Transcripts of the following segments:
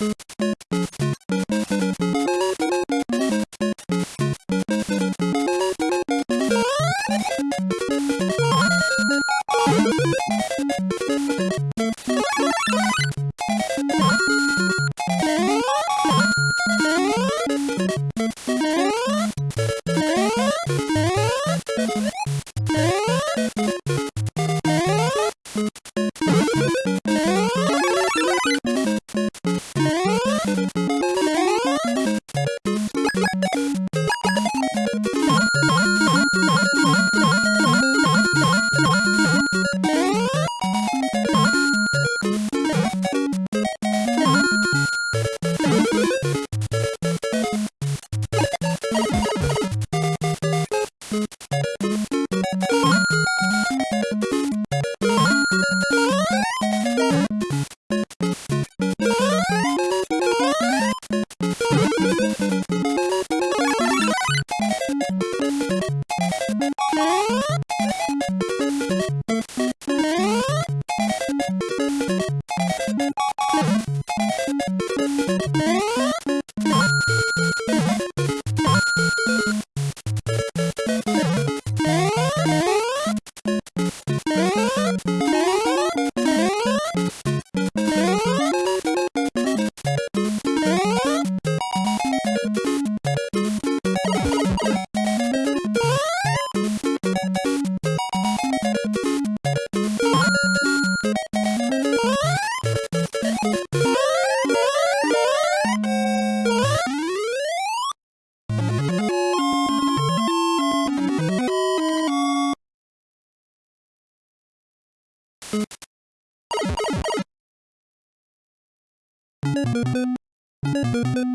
Thank you. Thank you.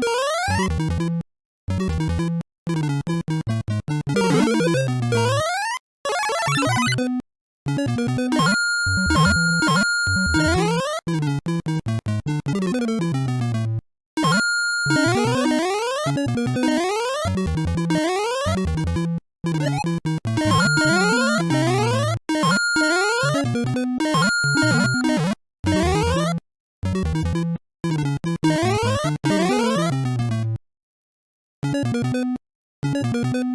Thank you.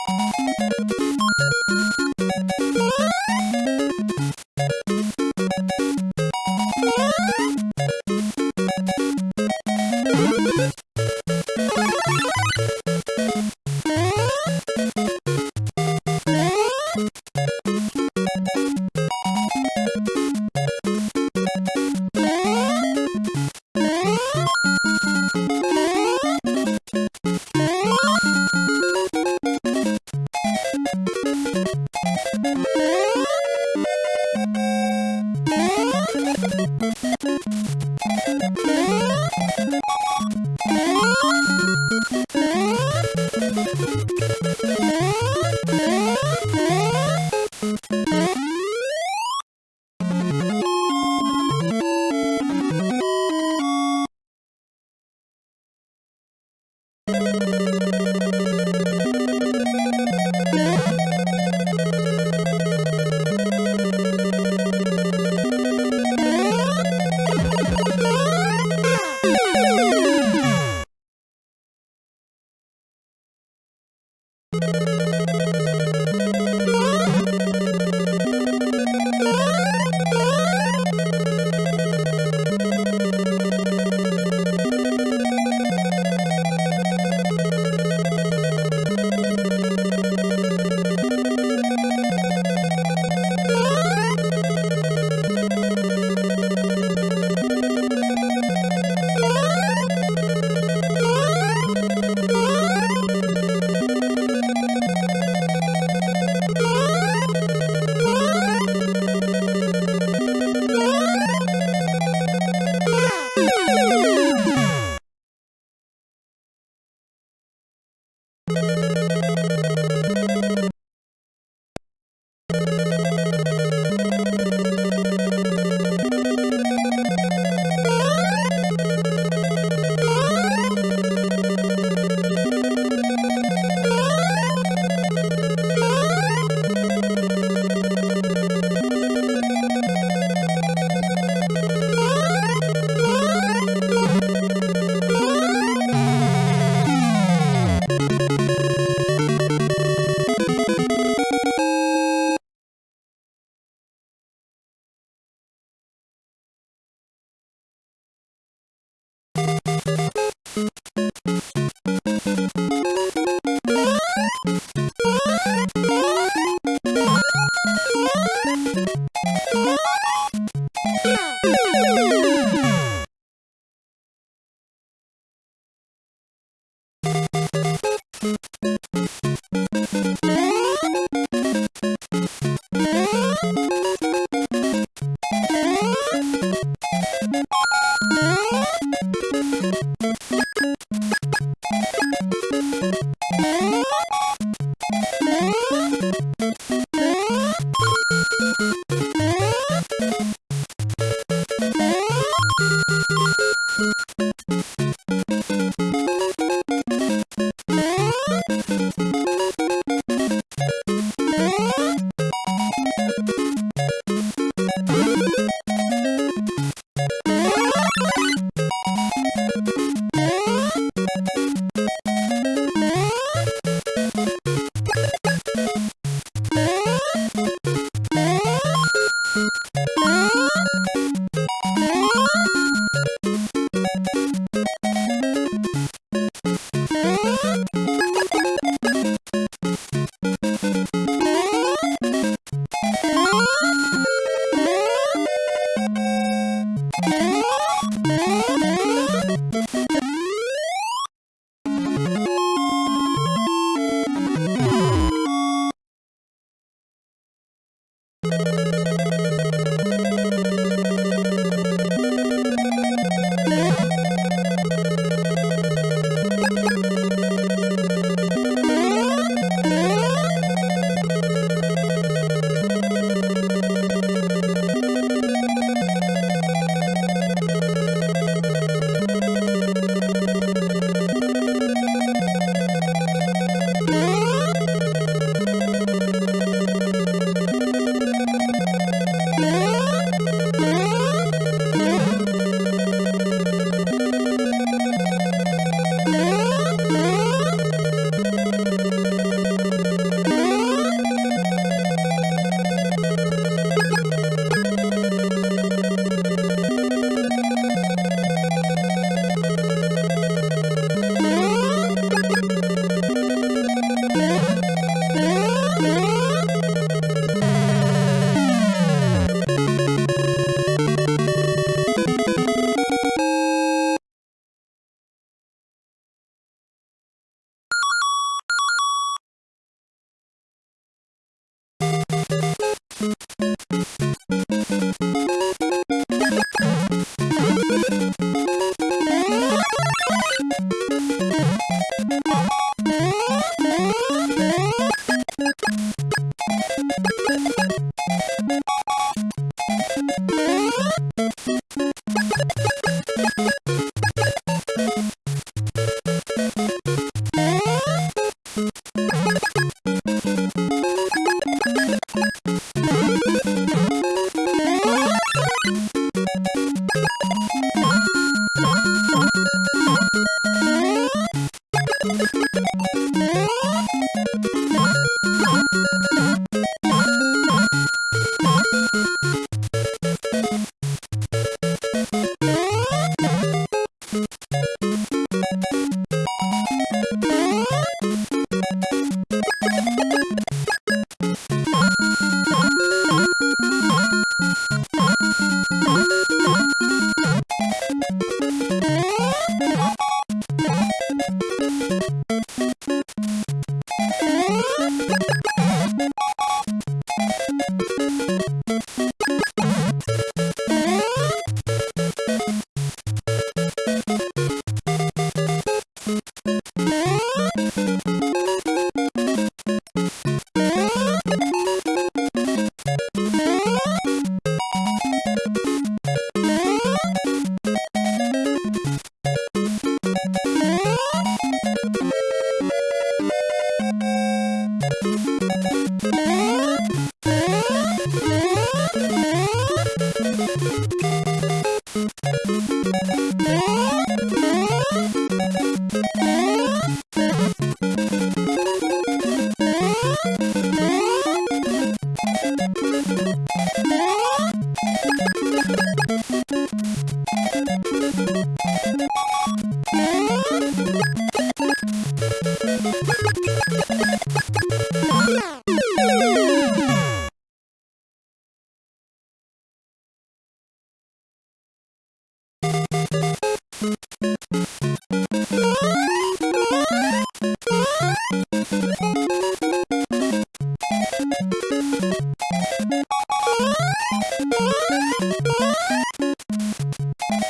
you.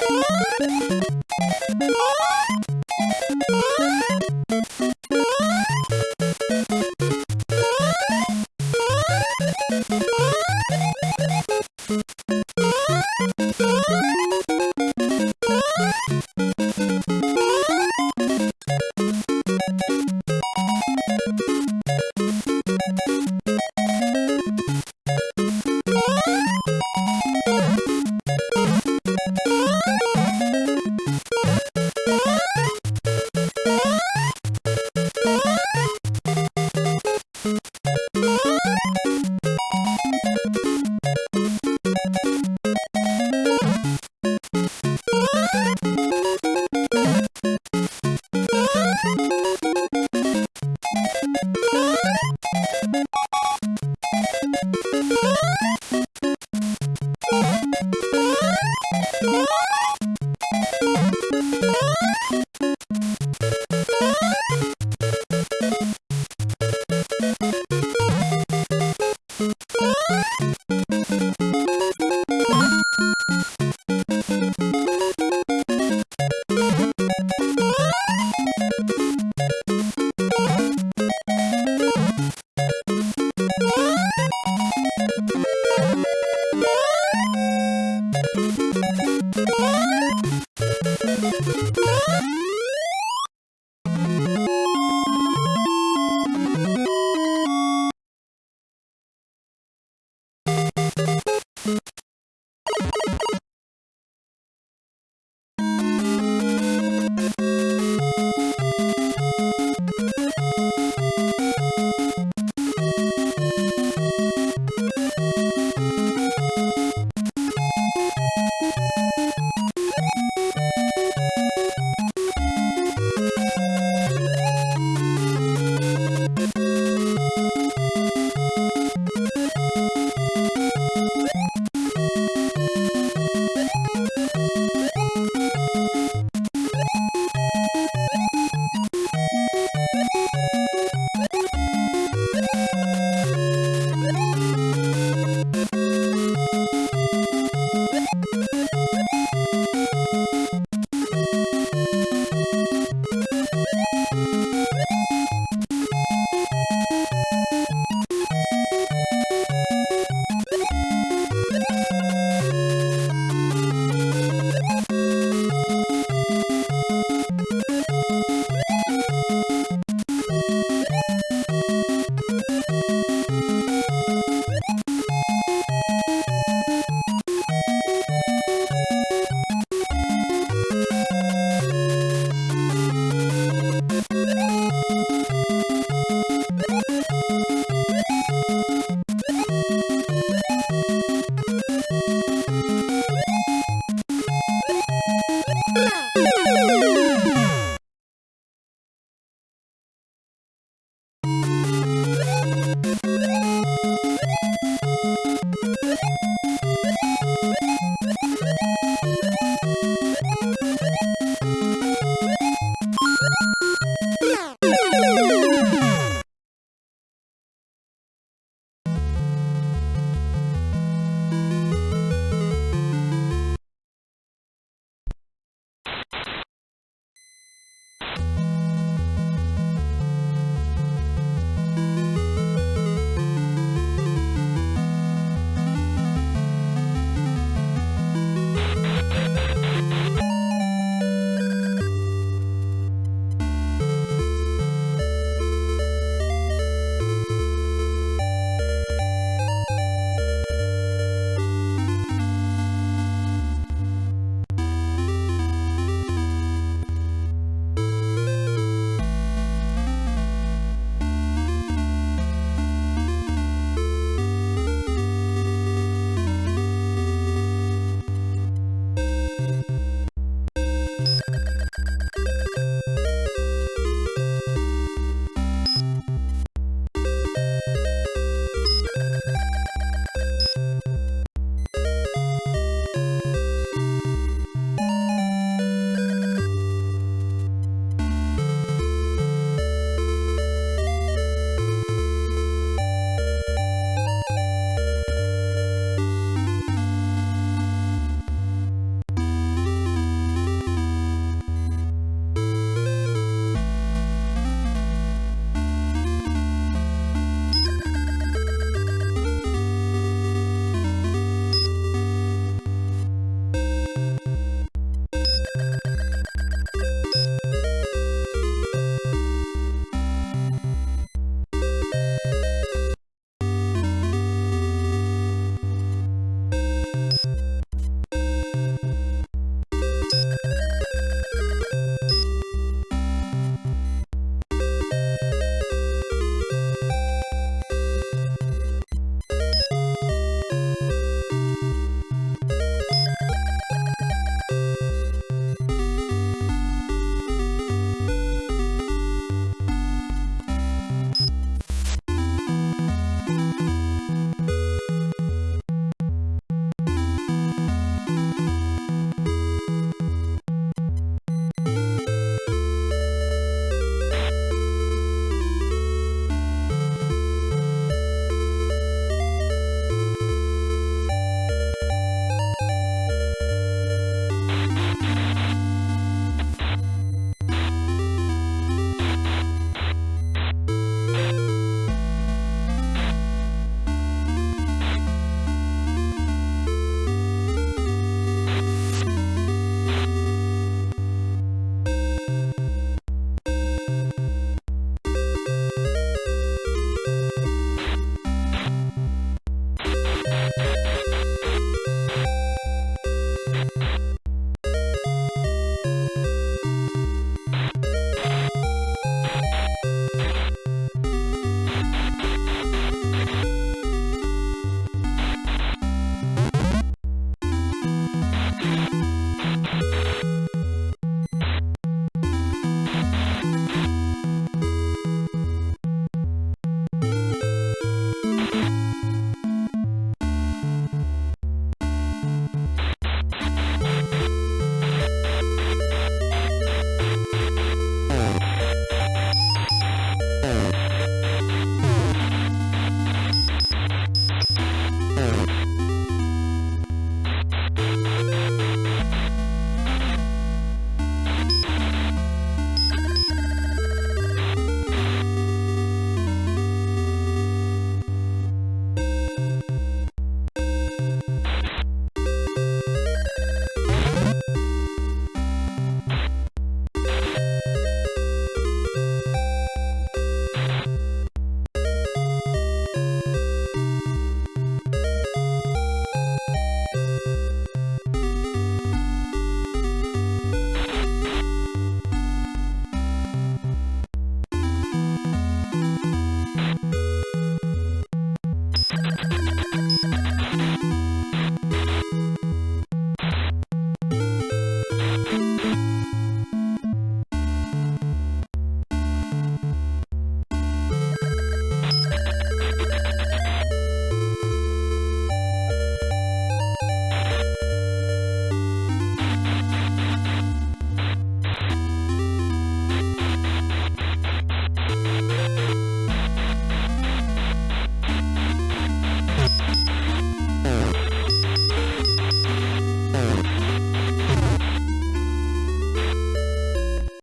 Thank